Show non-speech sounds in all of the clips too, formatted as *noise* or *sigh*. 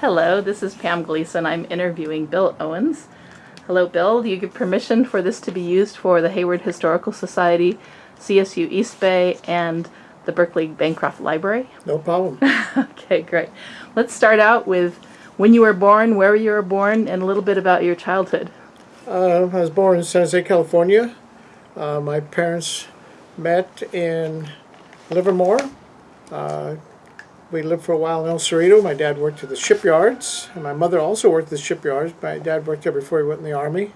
Hello, this is Pam Gleason. I'm interviewing Bill Owens. Hello, Bill. Do you give permission for this to be used for the Hayward Historical Society, CSU East Bay, and the Berkeley Bancroft Library? No problem. *laughs* okay, great. Let's start out with when you were born, where you were born, and a little bit about your childhood. Uh, I was born in San Jose, California. Uh, my parents met in Livermore. Uh, we lived for a while in El Cerrito. My dad worked at the shipyards, and my mother also worked at the shipyards. My dad worked there before he went in the Army.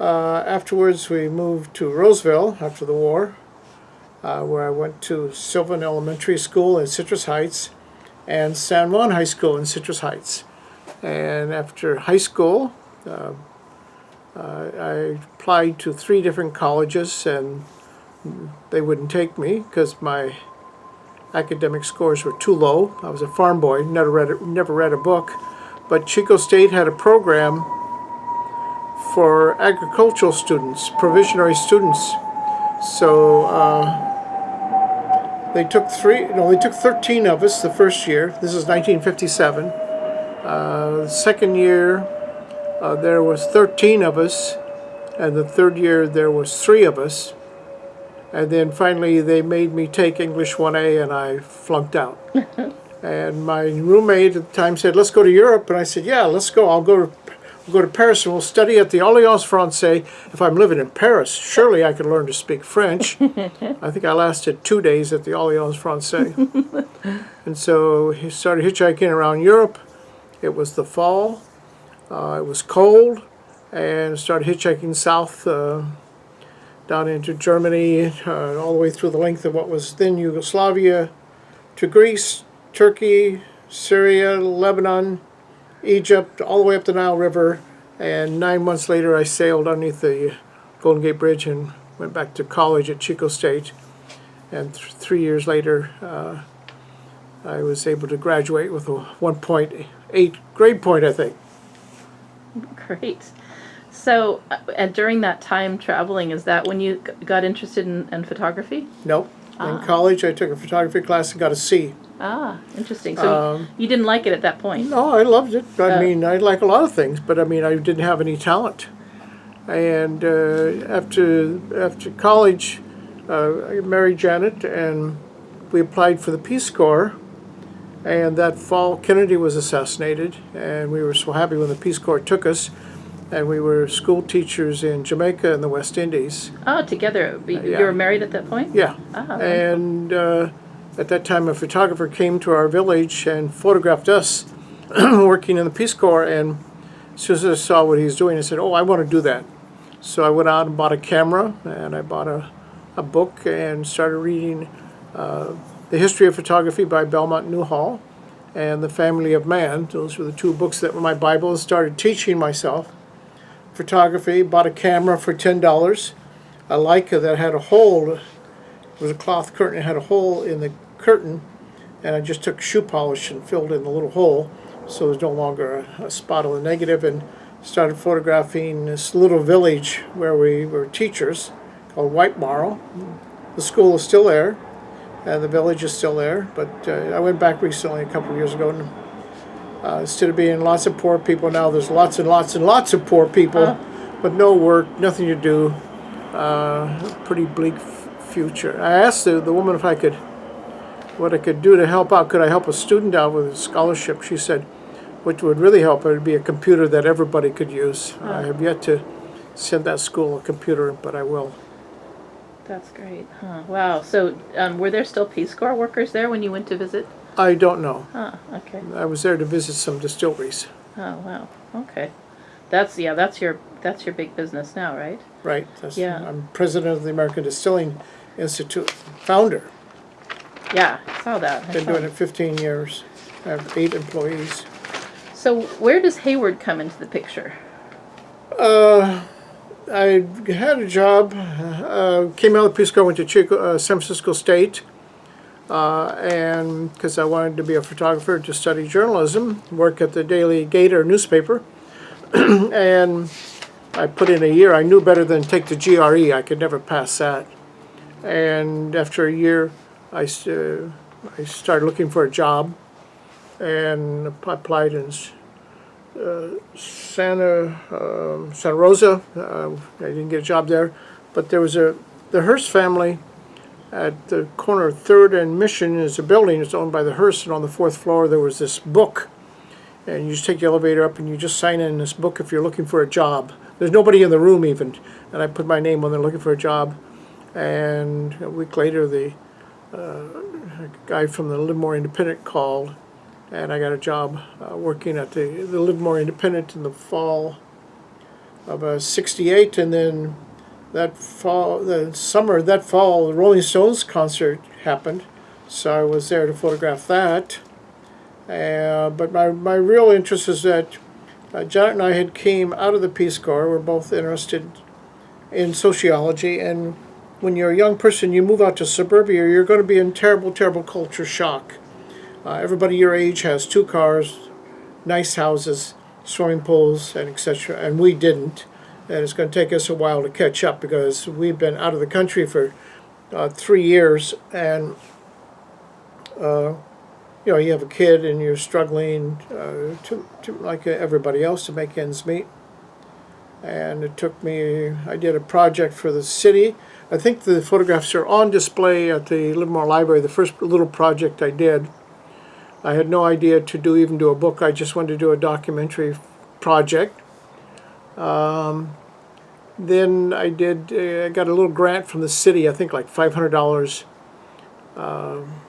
Uh, afterwards, we moved to Roseville after the war, uh, where I went to Sylvan Elementary School in Citrus Heights and San Juan High School in Citrus Heights. And after high school, uh, uh, I applied to three different colleges and they wouldn't take me because my academic scores were too low. I was a farm boy, never read a, never read a book. But Chico State had a program for agricultural students, provisionary students. So uh, they took three, no, they took 13 of us the first year. This is 1957. Uh, second year, uh, there was 13 of us, and the third year there was three of us. And then finally they made me take English 1A and I flunked out. *laughs* and my roommate at the time said, let's go to Europe. And I said, yeah, let's go. I'll go to, I'll go to Paris and we'll study at the Alliance Francaise. If I'm living in Paris, surely I can learn to speak French. *laughs* I think I lasted two days at the Alliance Francaise. *laughs* and so he started hitchhiking around Europe. It was the fall. Uh, it was cold and started hitchhiking south uh, down into Germany, uh, all the way through the length of what was then Yugoslavia, to Greece, Turkey, Syria, Lebanon, Egypt, all the way up the Nile River. And nine months later, I sailed underneath the Golden Gate Bridge and went back to college at Chico State. And th three years later, uh, I was able to graduate with a 1.8 grade point, I think. Great. So, uh, and during that time traveling, is that when you g- got interested in, in photography? Nope. In college, I took a photography class and got a C. Ah, interesting. So Um, you didn't like it at that point. No, I loved it. I Uh, mean, I like a lot of things, but I mean, I didn't have any talent. And uh, after after college, uh, I married Janet, and we applied for the Peace Corps. And that fall, Kennedy was assassinated, and we were so happy when the Peace Corps took us. And we were school teachers in Jamaica and the West Indies. Oh, together. You yeah. you were married at that point? Yeah. Ah, And uh, at that time, a photographer came to our village and photographed us *clears throat* working in the Peace Corps. And as soon as I saw what he was doing, I said, Oh, I want to do that. So I went out and bought a camera and I bought a, a book and started reading uh, The History of Photography by Beaumont Newhall and The Family of Man. Those were the two books that were my Bible. I started teaching myself photography, bought a camera for $10, a Leica that had a hole it was a cloth curtain. It had a hole in the curtain, and I just took shoe polish and filled in the little hole, so was no longer a, a spot on the negative, and started photographing this little village where we were teachers called White Marl. The school is still there, and the village is still there, but uh, I went back recently, a couple of years ago, and uh, instead of being lots of poor people, now there's lots and lots and lots of poor people, but no work, nothing to do uh, pretty bleak future. I asked the, the woman if I could, what I could do to help out. Could I help a student out with a scholarship? She said, what would really help it would be a computer that everybody could use. I have yet to send that school a computer, but I will. That's great. Huh. Wow. So, um, were there still Peace Corps workers there when you went to visit? I don't know. Huh. Okay. I was there to visit some distilleries. Oh wow. Okay. That's yeah. That's your that's your big business now, right? Right. That's, Yeah. I'm president of the American Distilling Institute, founder. Yeah. I saw that. I Been saw doing it 15 years. I have eight employees. So, where does Hayward come into the picture? Uh, I had a job, uh, came out of Corps, went to Chico, uh, San Francisco State, uh, and because I wanted to be a photographer to study journalism, work at the Daily Gator newspaper, *clears throat* and I put in a year. I knew better than take the GRE. I could never pass that. And after a year, I, uh, I started looking for a job, and I applied in uh, Santa um, Santa Rosa. Uh, I didn't get a job there, but there was a the Hearst family at the corner of Third and Mission is a building. It's owned by the Hearst, and on the fourth floor there was this book, and you just take the elevator up and you just sign in this book if you're looking for a job. There's nobody in the room even, and I put my name on there looking for a job, and a week later the uh, guy from the Livermore Independent called, and I got a job uh, working at the, the Livermore Independent in the fall of uh, '68, and then that fall, the summer that fall, the Rolling Stones concert happened, so I was there to photograph that. Uh, but my, my real interest is that uh, Janet and I had came out of the Peace Corps. We're both interested in sociology, and when you're a young person, you move out to suburbia, you're going to be in terrible, terrible culture shock. Uh, everybody your age has two cars, nice houses, swimming pools, and etc. And we didn't, and it's going to take us a while to catch up because we've been out of the country for uh, three years, and uh, you know you have a kid and you're struggling uh, to, to like everybody else to make ends meet. And it took me. I did a project for the city. I think the photographs are on display at the Livermore Library. The first little project I did. I had no idea to do even do a book. I just wanted to do a documentary project. Um, then I did. Uh, I got a little grant from the city. I think like five hundred dollars. Um,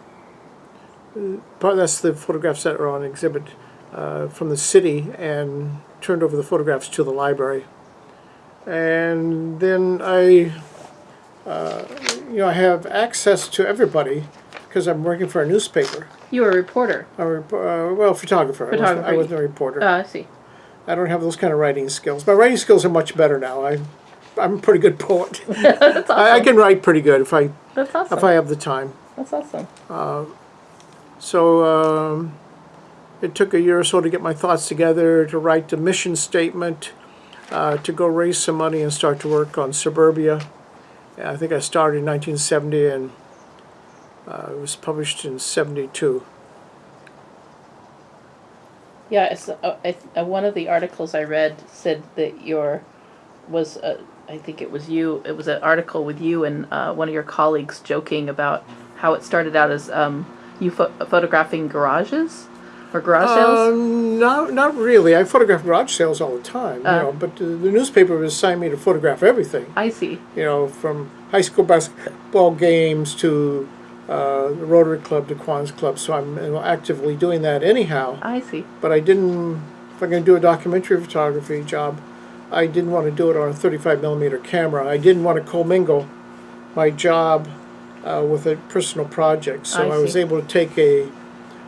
part that's the photographs that are on exhibit uh, from the city, and turned over the photographs to the library. And then I, uh, you know, I have access to everybody because I'm working for a newspaper. You were a reporter. A rep- uh, well, photographer. I wasn't- I wasn't a reporter. Uh, I see. I don't have those kind of writing skills. My writing skills are much better now. I, I'm a pretty good poet. *laughs* Awesome. I, I can write pretty good if I awesome. if I have the time. That's awesome. So um, it took a year or so to get my thoughts together, to write the mission statement, uh, to go raise some money and start to work on suburbia. I think I started in 1970 and uh, it was published in 72. Yeah, it's, uh, I, uh, one of the articles I read said that your was uh, I think it was you. It was an article with you and uh, one of your colleagues joking about how it started out as um, you pho- photographing garages or garage sales. Um, not, not really. I photograph garage sales all the time, you know, but the, the newspaper assigned me to photograph everything. I see. you know, from high school basketball games to uh, the Rotary Club to Kiwanis Club. So I'm you know, actively doing that anyhow. I see. But I didn't, if I'm going to do a documentary photography job, I didn't want to do it on a 35 millimeter camera. I didn't want to commingle my job uh, with a personal project. So I I, was able to take a,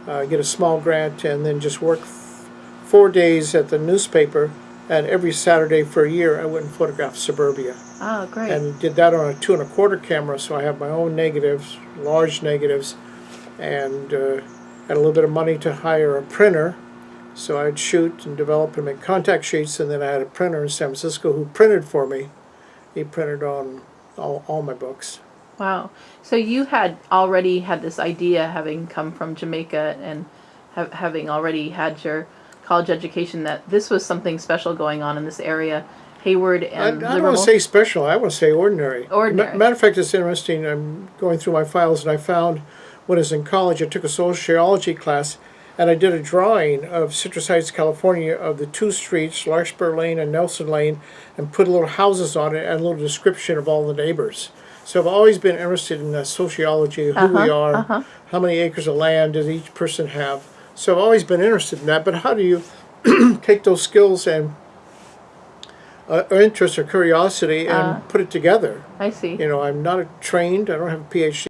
uh, get a small grant and then just work f- four days at the newspaper. And every Saturday for a year, I went and photographed suburbia Oh, great. and did that on a two and a quarter camera so I have my own negatives, large negatives, and uh, had a little bit of money to hire a printer. So I'd shoot and develop and make contact sheets, and then I had a printer in San Francisco who printed for me. He printed on all, all my books. Wow. So you had already had this idea, having come from Jamaica and ha- having already had your college education, that this was something special going on in this area, Hayward and I, I don't want to say special, I want to say ordinary. Ordinary. Ma- matter of fact, it's interesting. I'm going through my files, and I found when I was in college, I took a sociology class, and I did a drawing of Citrus Heights, California, of the two streets, Larkspur Lane and Nelson Lane, and put little houses on it and a little description of all the neighbors. So I've always been interested in the sociology of who we Uh-huh, are, uh-huh. how many acres of land does each person have. So I've always been interested in that. But how do you *clears throat* take those skills and uh, or interest or curiosity and Uh. put it together? I see. You know, I'm not a trained. I don't have a PhD